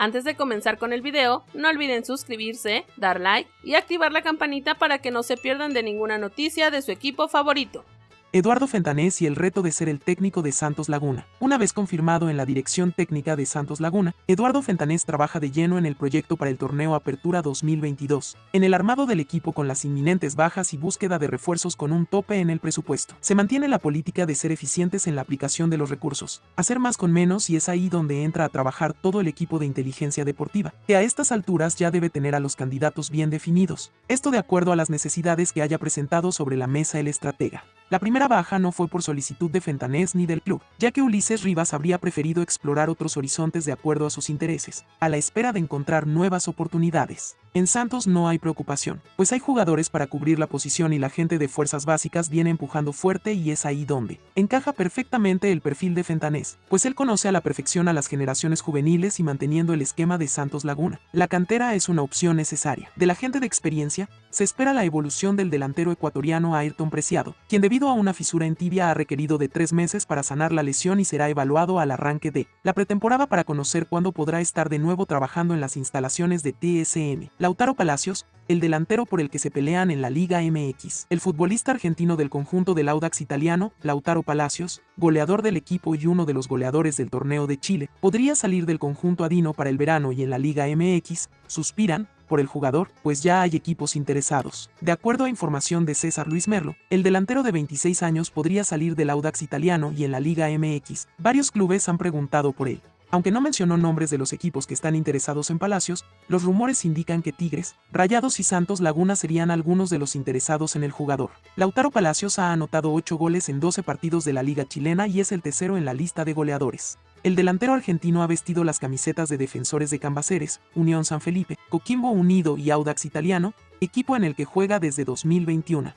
Antes de comenzar con el video, no olviden suscribirse, dar like y activar la campanita para que no se pierdan de ninguna noticia de su equipo favorito. Eduardo Fentanés y el reto de ser el técnico de Santos Laguna. Una vez confirmado en la dirección técnica de Santos Laguna, Eduardo Fentanés trabaja de lleno en el proyecto para el torneo Apertura 2022, en el armado del equipo con las inminentes bajas y búsqueda de refuerzos con un tope en el presupuesto. Se mantiene la política de ser eficientes en la aplicación de los recursos, hacer más con menos y es ahí donde entra a trabajar todo el equipo de inteligencia deportiva, que a estas alturas ya debe tener a los candidatos bien definidos. Esto de acuerdo a las necesidades que haya presentado sobre la mesa el estratega. La primera baja no fue por solicitud de Fentanés ni del club, ya que Ulises Rivas habría preferido explorar otros horizontes de acuerdo a sus intereses, a la espera de encontrar nuevas oportunidades. En Santos no hay preocupación, pues hay jugadores para cubrir la posición y la gente de fuerzas básicas viene empujando fuerte y es ahí donde encaja perfectamente el perfil de Fentanés, pues él conoce a la perfección a las generaciones juveniles y manteniendo el esquema de Santos Laguna. La cantera es una opción necesaria. De la gente de experiencia, se espera la evolución del delantero ecuatoriano Ayrton Preciado, quien debido a una fisura en tibia ha requerido de tres meses para sanar la lesión y será evaluado al arranque de la pretemporada para conocer cuándo podrá estar de nuevo trabajando en las instalaciones de TSM. Lautaro Palacios, el delantero por el que se pelean en la Liga MX. El futbolista argentino del conjunto del Audax italiano, Lautaro Palacios, goleador del equipo y uno de los goleadores del torneo de Chile, podría salir del conjunto adino para el verano y en la Liga MX, suspiran, por el jugador, pues ya hay equipos interesados. De acuerdo a información de César Luis Merlo, el delantero de 26 años podría salir del Audax italiano y en la Liga MX. Varios clubes han preguntado por él. Aunque no mencionó nombres de los equipos que están interesados en Palacios, los rumores indican que Tigres, Rayados y Santos Laguna serían algunos de los interesados en el jugador. Lautaro Palacios ha anotado 8 goles en 12 partidos de la liga chilena y es el tercero en la lista de goleadores. El delantero argentino ha vestido las camisetas de defensores de Cambaceres, Unión San Felipe, Coquimbo Unido y Audax Italiano, equipo en el que juega desde 2021.